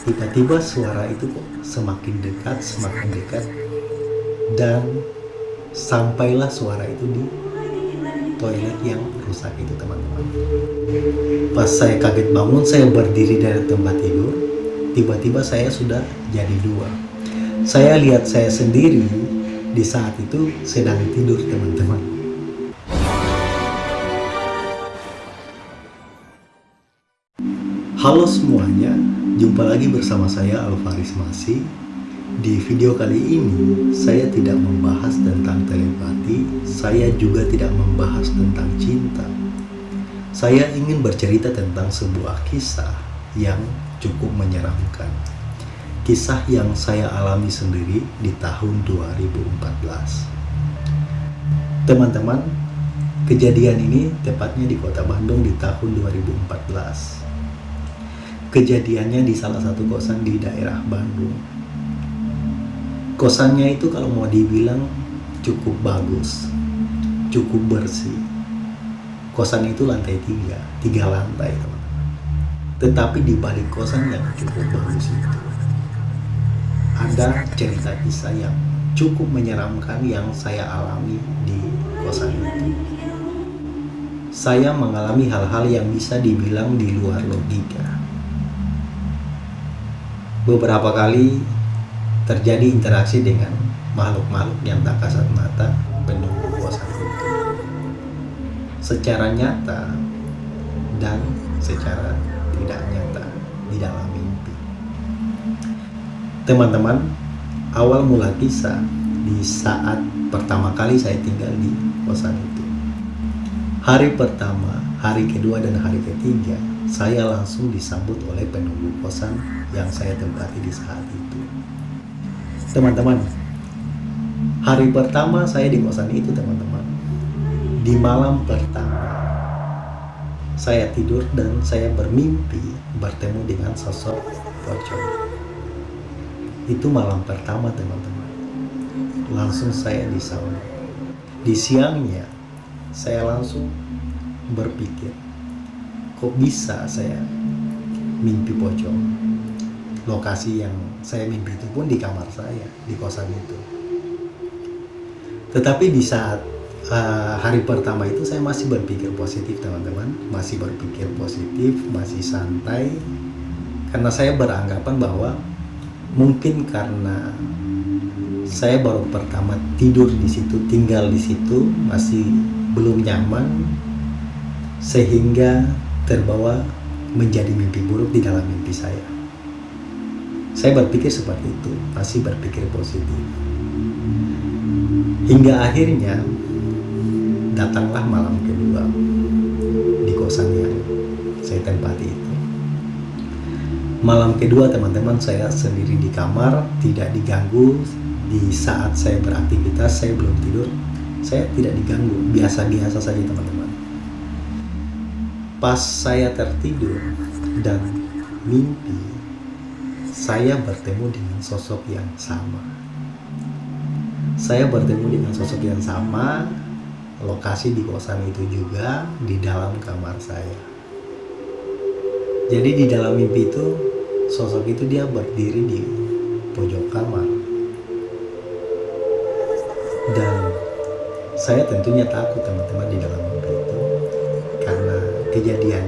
tiba-tiba suara itu kok semakin dekat, semakin dekat dan sampailah suara itu di toilet yang rusak itu teman-teman. Pas saya kaget bangun, saya berdiri dari tempat tidur, tiba-tiba saya sudah jadi dua. Saya lihat saya sendiri di saat itu sedang tidur teman-teman. Halo semuanya, jumpa lagi bersama saya Alvaris Masih. Di video kali ini, saya tidak membahas tentang telepati, saya juga tidak membahas tentang cinta. Saya ingin bercerita tentang sebuah kisah yang cukup menyeramkan. Kisah yang saya alami sendiri di tahun 2014. Teman-teman, kejadian ini tepatnya di kota Bandung di tahun 2014 kejadiannya di salah satu kosan di daerah Bandung. Kosannya itu kalau mau dibilang cukup bagus, cukup bersih. Kosan itu lantai tiga, tiga lantai teman-teman. Tetapi di balik kosan yang cukup bagus itu, ada cerita kisah yang cukup menyeramkan yang saya alami di kosan itu. Saya mengalami hal-hal yang bisa dibilang di luar logika beberapa kali terjadi interaksi dengan makhluk-makhluk yang tak kasat mata penunggu kosan itu. Secara nyata dan secara tidak nyata di dalam mimpi. Teman-teman awal mula kisah di saat pertama kali saya tinggal di kosan itu. Hari pertama hari kedua dan hari ketiga saya langsung disambut oleh penunggu kosan yang saya tempati di saat itu. Teman-teman, hari pertama saya di kosan itu teman-teman, di malam pertama, saya tidur dan saya bermimpi bertemu dengan sosok pocong. Itu malam pertama teman-teman, langsung saya disambut. Di siangnya, saya langsung berpikir, kok bisa saya mimpi pocong? Lokasi yang saya mimpi itu pun di kamar saya di kosan itu. Tetapi di saat uh, hari pertama itu saya masih berpikir positif teman-teman. Masih berpikir positif masih santai. Karena saya beranggapan bahwa mungkin karena saya baru pertama tidur di situ tinggal di situ masih belum nyaman sehingga terbawa menjadi mimpi buruk di dalam mimpi saya. Saya berpikir seperti itu, masih berpikir positif. Hingga akhirnya datanglah malam kedua di kosan yang saya tempati itu. Malam kedua teman-teman saya sendiri di kamar, tidak diganggu di saat saya beraktivitas, saya belum tidur, saya tidak diganggu, biasa-biasa saja teman-teman Pas saya tertidur dan mimpi, saya bertemu dengan sosok yang sama. Saya bertemu dengan sosok yang sama, lokasi di kosan itu juga di dalam kamar saya. Jadi di dalam mimpi itu, sosok itu dia berdiri di pojok kamar. Dan saya tentunya takut teman-teman di dalam kejadian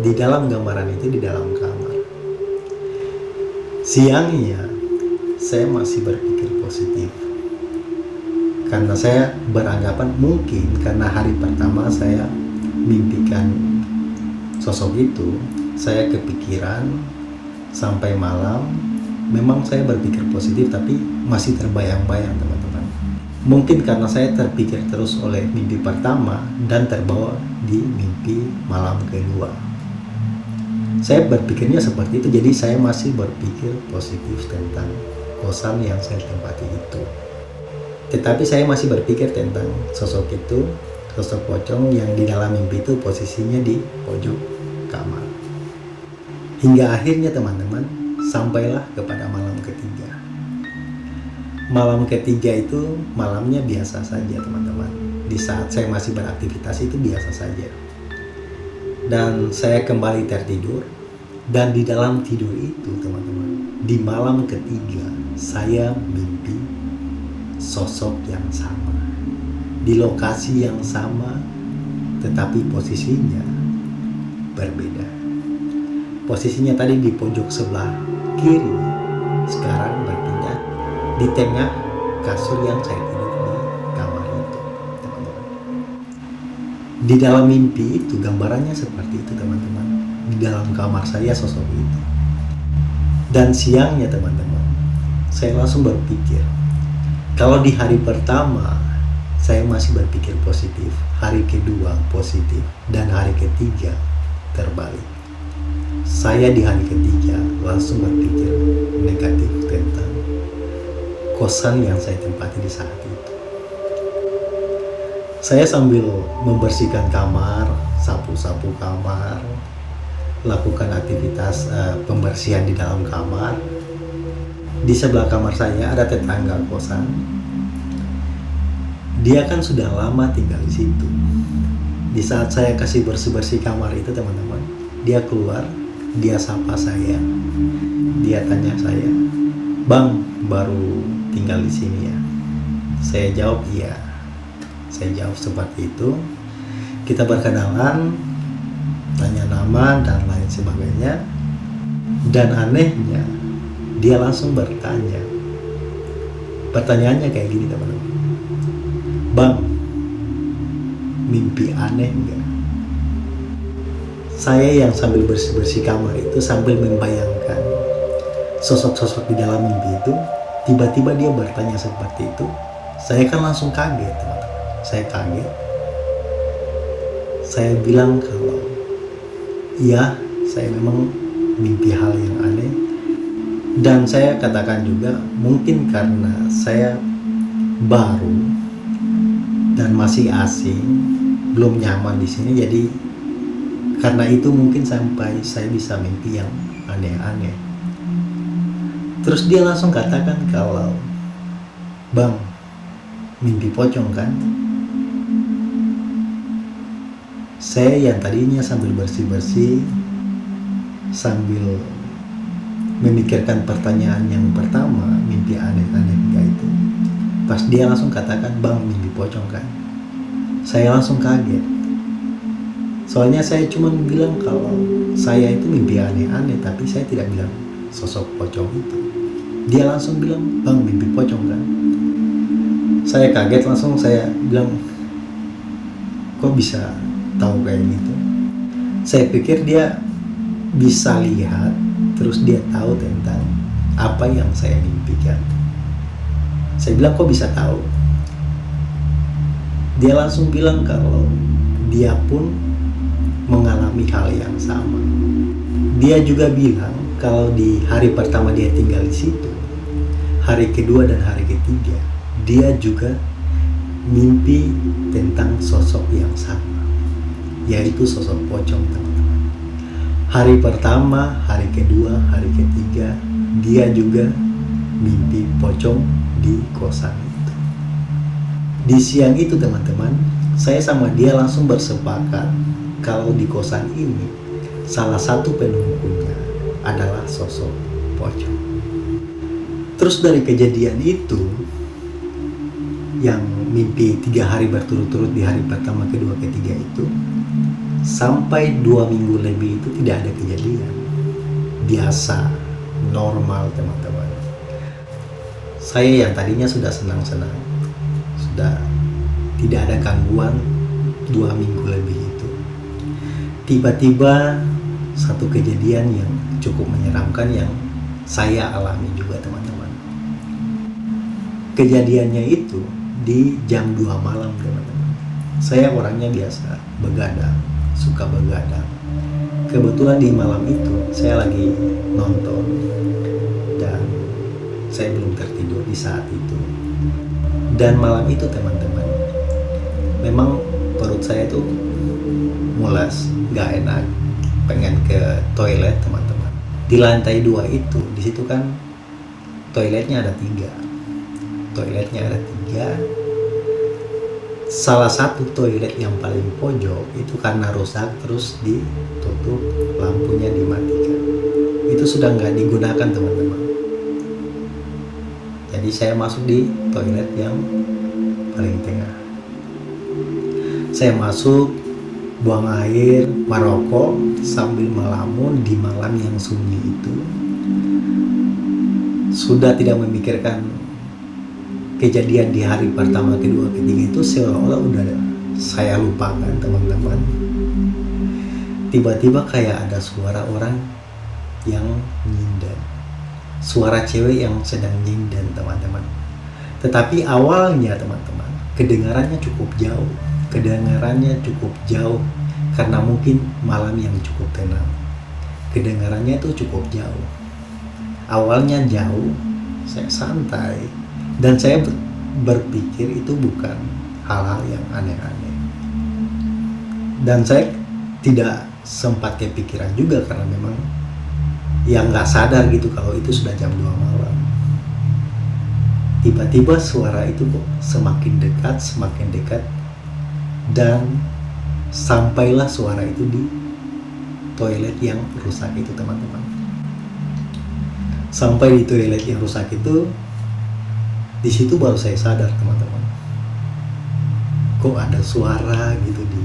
di dalam gambaran itu di dalam kamar. Siangnya saya masih berpikir positif. Karena saya beranggapan mungkin karena hari pertama saya mimpikan sosok itu, saya kepikiran sampai malam memang saya berpikir positif tapi masih terbayang-bayang teman-teman. Mungkin karena saya terpikir terus oleh mimpi pertama dan terbawa di mimpi malam kedua. Saya berpikirnya seperti itu, jadi saya masih berpikir positif tentang kosan yang saya tempati itu. Tetapi saya masih berpikir tentang sosok itu, sosok pocong yang di dalam mimpi itu posisinya di pojok kamar. Hingga akhirnya teman-teman, sampailah kepada malam ketiga. Malam ketiga itu malamnya biasa saja teman-teman. Di saat saya masih beraktivitas itu biasa saja. Dan saya kembali tertidur dan di dalam tidur itu teman-teman di malam ketiga saya mimpi sosok yang sama. Di lokasi yang sama tetapi posisinya berbeda. Posisinya tadi di pojok sebelah kiri sekarang berpindah di tengah kasur yang saya tidur di kamar itu teman-teman. Di dalam mimpi itu gambarannya seperti itu teman-teman. Di dalam kamar saya sosok itu. Dan siangnya teman-teman saya langsung berpikir kalau di hari pertama saya masih berpikir positif hari kedua positif dan hari ketiga terbalik. Saya di hari ketiga langsung berpikir negatif tentang kosan yang saya tempati di saat itu saya sambil membersihkan kamar sapu-sapu kamar lakukan aktivitas uh, pembersihan di dalam kamar. Di sebelah kamar saya ada tetangga kosan. Dia kan sudah lama tinggal di situ. Di saat saya kasih bersih-bersih kamar itu teman-teman, dia keluar, dia sapa saya, dia tanya saya, Bang, baru tinggal di sini ya? Saya jawab iya. Saya jawab seperti itu. Kita berkenalan, tanya nama dan lain sebagainya dan anehnya dia langsung bertanya pertanyaannya kayak gini teman-teman bang mimpi aneh enggak saya yang sambil bersih-bersih kamar itu sambil membayangkan sosok-sosok di dalam mimpi itu tiba-tiba dia bertanya seperti itu saya kan langsung kaget teman-teman saya kaget saya bilang kalau Iya, saya memang mimpi hal yang aneh. Dan saya katakan juga mungkin karena saya baru dan masih asing, belum nyaman di sini jadi karena itu mungkin sampai saya bisa mimpi yang aneh-aneh. Terus dia langsung katakan kalau Bang, mimpi pocong kan? saya yang tadinya sambil bersih-bersih sambil memikirkan pertanyaan yang pertama mimpi aneh-aneh enggak itu. Pas dia langsung katakan bang mimpi pocong kan? Saya langsung kaget. Soalnya saya cuma bilang kalau saya itu mimpi aneh-aneh tapi saya tidak bilang sosok pocong. Itu dia langsung bilang bang mimpi pocong kan? Saya kaget langsung saya bilang kok bisa tahu kayak gitu? Saya pikir dia bisa lihat terus dia tahu tentang apa yang saya mimpikan. Saya bilang kok bisa tahu? Dia langsung bilang kalau dia pun mengalami hal yang sama. Dia juga bilang kalau di hari pertama dia tinggal di situ. Hari kedua dan hari ketiga dia juga mimpi tentang sosok yang sama yaitu sosok pocong teman-teman. Hari pertama hari kedua hari ketiga dia juga mimpi pocong di kosan itu. Di siang itu teman-teman saya sama dia langsung bersepakat kalau di kosan ini salah satu penunggunya adalah sosok pocong terus dari kejadian itu yang mimpi tiga hari berturut-turut di hari pertama, kedua, ketiga itu sampai dua minggu lebih itu tidak ada kejadian. Biasa normal teman-teman. Saya yang tadinya sudah senang-senang sudah tidak ada gangguan dua minggu lebih itu. Tiba-tiba satu kejadian yang cukup menyeramkan yang saya alami juga teman-teman. Kejadiannya itu di jam 2 malam teman-teman. Saya orangnya biasa begadang suka begadang. Kebetulan di malam itu saya lagi nonton dan saya belum tertidur di saat itu. Dan malam itu teman-teman memang perut saya itu mulas gak enak. Pengen ke toilet teman-teman di lantai dua itu di situ kan toiletnya ada tiga. Toiletnya ada tiga. Salah satu toilet yang paling pojok itu karena rusak terus ditutup lampunya dimatikan. Itu sudah nggak digunakan teman-teman. Jadi saya masuk di toilet yang paling tengah. Saya masuk buang air merokok sambil melamun di malam yang sunyi itu. Sudah tidak memikirkan kejadian di hari pertama kedua ketiga itu seolah-olah udah saya lupakan teman-teman. Tiba-tiba kayak ada suara orang yang nyinden suara cewek yang sedang nyinden teman-teman. Tetapi awalnya teman-teman kedengarannya cukup jauh kedengarannya cukup jauh karena mungkin malam yang cukup tenang. Kedengarannya itu cukup jauh. Awalnya jauh saya santai dan saya berpikir itu bukan hal-hal yang aneh-aneh. Dan saya tidak sempat kepikiran juga karena memang yang nggak sadar gitu kalau itu sudah jam 2 malam. Tiba-tiba suara itu kok semakin dekat semakin dekat dan sampailah suara itu di toilet yang rusak itu teman-teman. Sampai di toilet yang rusak itu di situ baru saya sadar teman-teman. Kok ada suara gitu di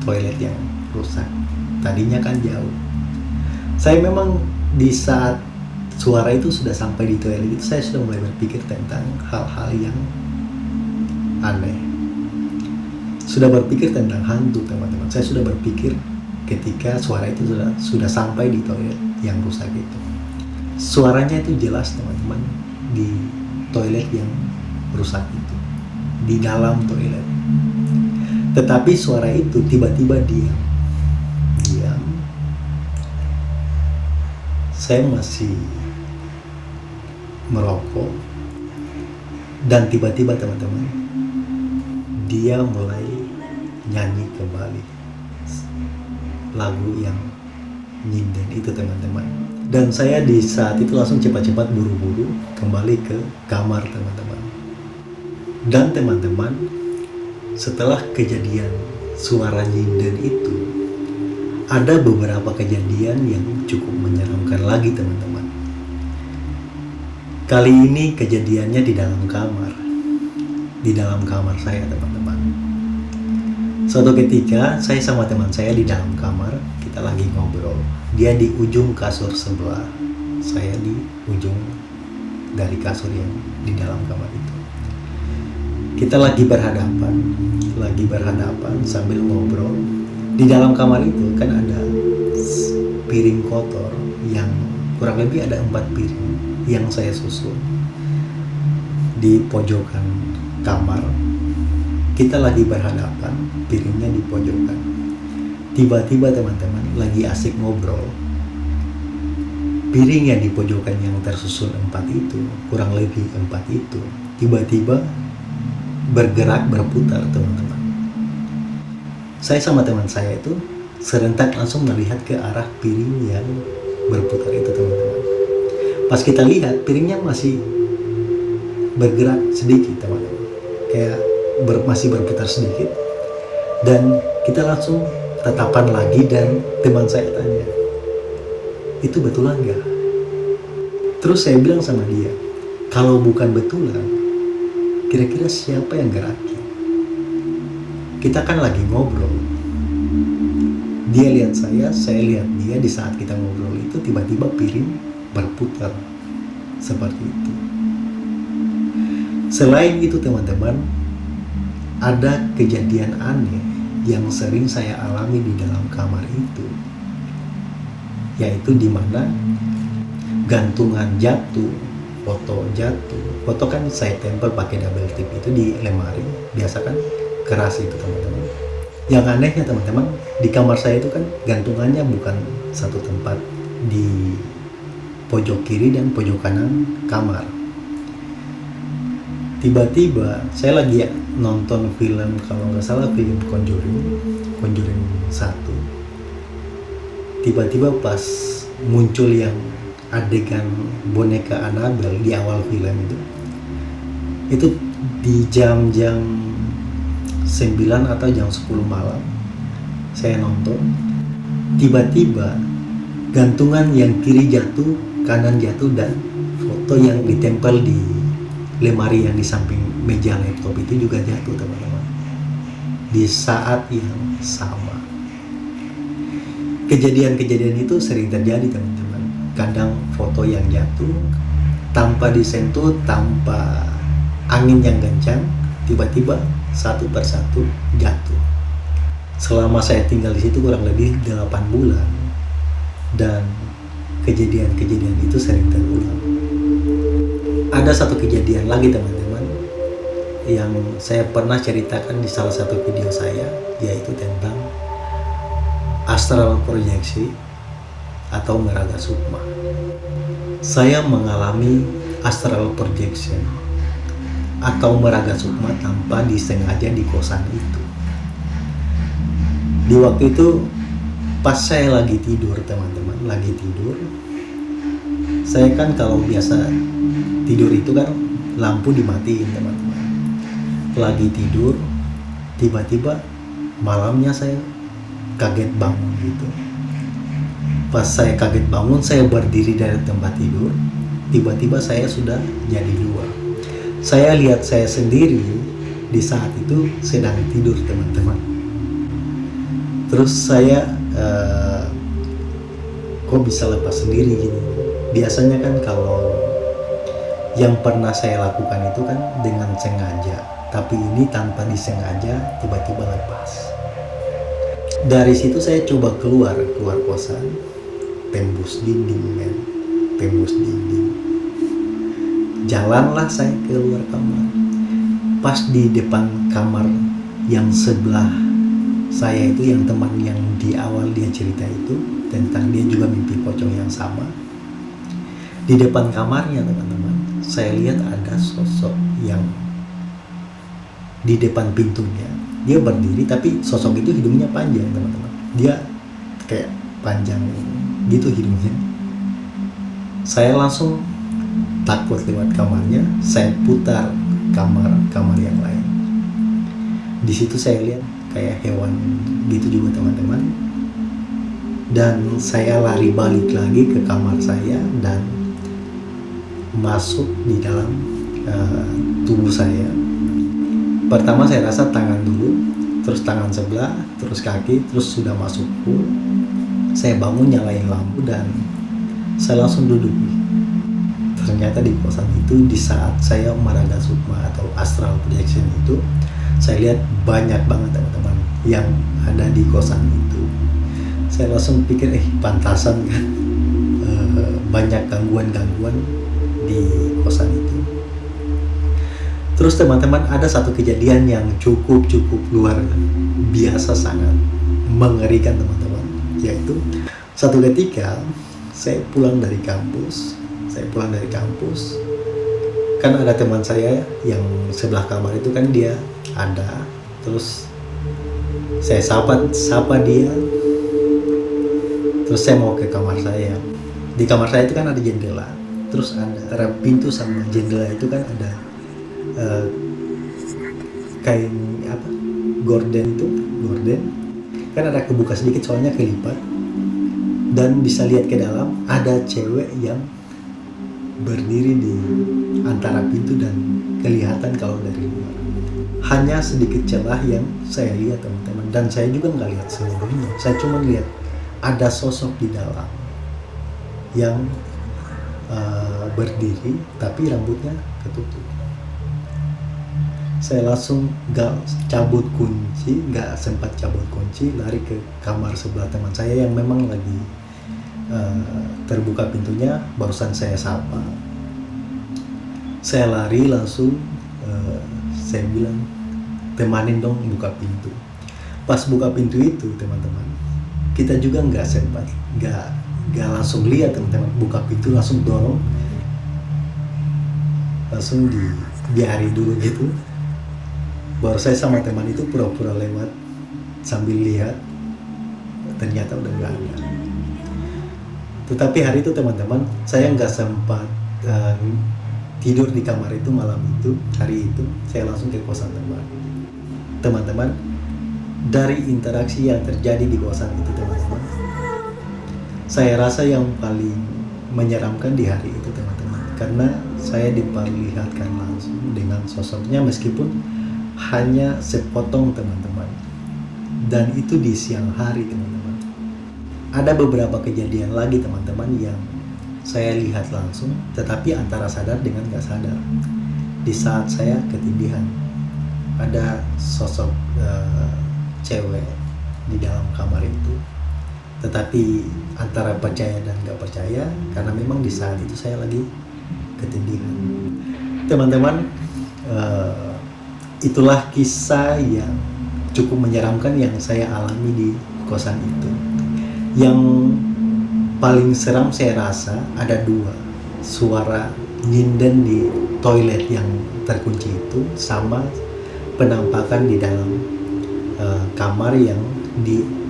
toilet yang rusak? Tadinya kan jauh. Saya memang di saat suara itu sudah sampai di toilet itu saya sudah mulai berpikir tentang hal-hal yang aneh sudah berpikir tentang hantu teman-teman. Saya sudah berpikir ketika suara itu sudah sudah sampai di toilet yang rusak itu. Suaranya itu jelas teman-teman di toilet yang rusak itu. Di dalam toilet. Tetapi suara itu tiba-tiba diam. Diam. Saya masih merokok. Dan tiba-tiba teman-teman dia mulai nyanyi kembali lagu yang nyinden itu teman-teman. Dan saya di saat itu langsung cepat-cepat buru-buru kembali ke kamar teman-teman. Dan teman-teman setelah kejadian suara nyinden itu ada beberapa kejadian yang cukup menyeramkan lagi teman-teman. Kali ini kejadiannya di dalam kamar. Di dalam kamar saya teman-teman suatu ketika saya sama teman saya di dalam kamar kita lagi ngobrol. Dia di ujung kasur sebelah saya di ujung dari kasur yang di dalam kamar itu. Kita lagi berhadapan lagi berhadapan sambil ngobrol. Di dalam kamar itu kan ada piring kotor yang kurang lebih ada empat piring yang saya susun di pojokan kamar kita lagi berhadapan piringnya di pojokan. Tiba-tiba teman-teman lagi asik ngobrol. Piring yang di pojokan yang tersusun empat itu kurang lebih empat itu tiba-tiba bergerak berputar teman-teman. Saya sama teman saya itu serentak langsung melihat ke arah piring yang berputar itu teman-teman. Pas kita lihat piringnya masih bergerak sedikit teman-teman. Kayak ber, masih berputar sedikit. Dan kita langsung tatapan lagi dan teman saya tanya itu betulan nggak terus saya bilang sama dia kalau bukan betulan kira-kira siapa yang gerakin kita kan lagi ngobrol. Dia lihat saya saya lihat dia di saat kita ngobrol itu tiba-tiba piring berputar seperti itu. Selain itu teman-teman ada kejadian aneh yang sering saya alami di dalam kamar itu. Yaitu di mana gantungan jatuh foto jatuh. Foto kan saya tempel pakai double tip itu di lemari biasa kan? Keras itu teman-teman. Yang anehnya teman-teman di kamar saya itu kan gantungannya bukan satu tempat di pojok kiri dan pojok kanan kamar tiba-tiba saya lagi nonton film kalau nggak salah film Conjuring Conjuring satu. Tiba-tiba pas muncul yang adegan boneka Annabelle di awal film itu itu di jam-jam 9 atau jam 10 malam saya nonton. Tiba-tiba gantungan yang kiri jatuh kanan jatuh dan foto yang ditempel di lemari yang di samping meja laptop itu juga jatuh teman-teman. Di saat yang sama. Kejadian-kejadian itu sering terjadi teman-teman. Kadang foto yang jatuh tanpa disentuh tanpa angin yang kencang tiba-tiba satu persatu jatuh. Selama saya tinggal di situ kurang lebih 8 bulan dan kejadian-kejadian itu sering terulang ada satu kejadian lagi teman-teman yang saya pernah ceritakan di salah satu video saya yaitu tentang astral proyeksi atau meraga sukma. Saya mengalami astral projection atau meraga sukma tanpa disengaja di kosan itu. Di waktu itu pas saya lagi tidur teman-teman lagi tidur saya kan kalau biasa tidur itu kan lampu dimatiin teman-teman. Lagi tidur tiba-tiba malamnya saya kaget bangun gitu. Pas saya kaget bangun saya berdiri dari tempat tidur tiba-tiba saya sudah jadi dua. Saya lihat saya sendiri di saat itu sedang tidur teman-teman. Terus saya uh, kok bisa lepas sendiri gini biasanya kan kalau yang pernah saya lakukan itu kan dengan sengaja. Tapi ini tanpa disengaja tiba-tiba lepas. Dari situ saya coba keluar keluar kosan. Tembus dinding kan tembus dinding. Jalanlah saya keluar kamar. Pas di depan kamar yang sebelah saya itu yang teman yang di awal dia cerita itu tentang dia juga mimpi pocong yang sama di depan kamarnya teman-teman saya lihat ada sosok yang di depan pintunya. Dia berdiri tapi sosok itu hidungnya panjang teman-teman. Dia kayak panjang gitu hidungnya. Saya langsung takut lewat kamarnya saya putar kamar kamar yang lain. Di situ saya lihat kayak hewan gitu juga teman-teman. Dan saya lari balik lagi ke kamar saya dan masuk di dalam uh, tubuh saya. Pertama saya rasa tangan dulu terus tangan sebelah terus kaki terus sudah masuk full saya bangun nyalain lampu dan saya langsung duduk. Ternyata di kosan itu di saat saya meraga sukma atau astral projection itu saya lihat banyak banget teman-teman yang ada di kosan itu. Saya langsung pikir eh pantasan kan e, banyak gangguan-gangguan di kosan itu. Terus teman-teman ada satu kejadian yang cukup-cukup luar biasa sangat mengerikan teman-teman. Yaitu satu ketika saya pulang dari kampus saya pulang dari kampus. Kan ada teman saya yang sebelah kamar itu kan dia ada. Terus saya sapa sapa dia. Terus saya mau ke kamar saya. Di kamar saya itu kan ada jendela terus antara pintu sama jendela itu kan ada uh, kain apa? Gorden itu gorden. Kan ada kebuka sedikit soalnya kelipat. Dan bisa lihat ke dalam ada cewek yang berdiri di antara pintu dan kelihatan kalau dari luar. Hanya sedikit celah yang saya lihat teman-teman. Dan saya juga nggak lihat seluruhnya. Saya cuma lihat ada sosok di dalam yang uh, berdiri tapi rambutnya ketutup. Saya langsung nggak cabut kunci nggak sempat cabut kunci lari ke kamar sebelah teman saya yang memang lagi uh, terbuka pintunya barusan saya sapa. Saya lari langsung uh, saya bilang temanin dong buka pintu. Pas buka pintu itu teman-teman kita juga nggak sempat nggak nggak langsung lihat teman-teman buka pintu langsung dorong. Langsung di biarin dulu gitu. Baru saya sama teman itu pura-pura lewat sambil lihat. Ternyata udah nggak ada. Tetapi hari itu teman-teman saya nggak sempat uh, tidur di kamar itu malam itu hari itu. Saya langsung ke kosan teman. Teman-teman dari interaksi yang terjadi di kawasan itu teman-teman saya rasa yang paling menyeramkan di hari itu teman-teman karena saya diperlihatkan langsung dengan sosoknya meskipun hanya sepotong teman-teman. Dan itu di siang hari teman-teman. Ada beberapa kejadian lagi teman-teman yang saya lihat langsung tetapi antara sadar dengan gak sadar. Di saat saya ketindihan ada sosok uh, cewek di dalam kamar itu tetapi antara percaya dan gak percaya karena memang di saat itu saya lagi ketindihan. Teman-teman uh, itulah kisah yang cukup menyeramkan yang saya alami di kosan itu. Yang paling seram saya rasa ada dua. Suara nyinden di toilet yang terkunci itu sama penampakan di dalam uh, kamar yang di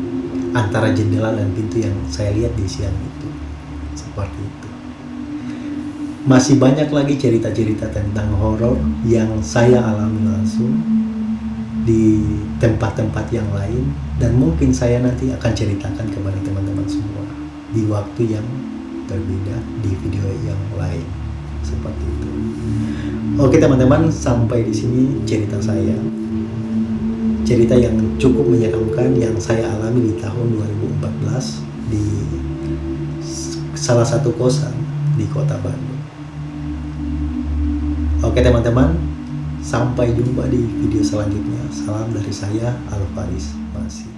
antara jendela dan pintu yang saya lihat di siang itu seperti itu masih banyak lagi cerita-cerita tentang horor yang saya alami langsung di tempat-tempat yang lain dan mungkin saya nanti akan ceritakan kepada teman-teman semua di waktu yang berbeda di video yang lain seperti itu. Oke teman-teman, sampai di sini cerita saya. Cerita yang cukup menyeramkan yang saya alami di tahun 2014 di salah satu kosan di kota Bandung. Oke teman-teman, sampai jumpa di video selanjutnya. Salam dari saya, Alvaris Masih.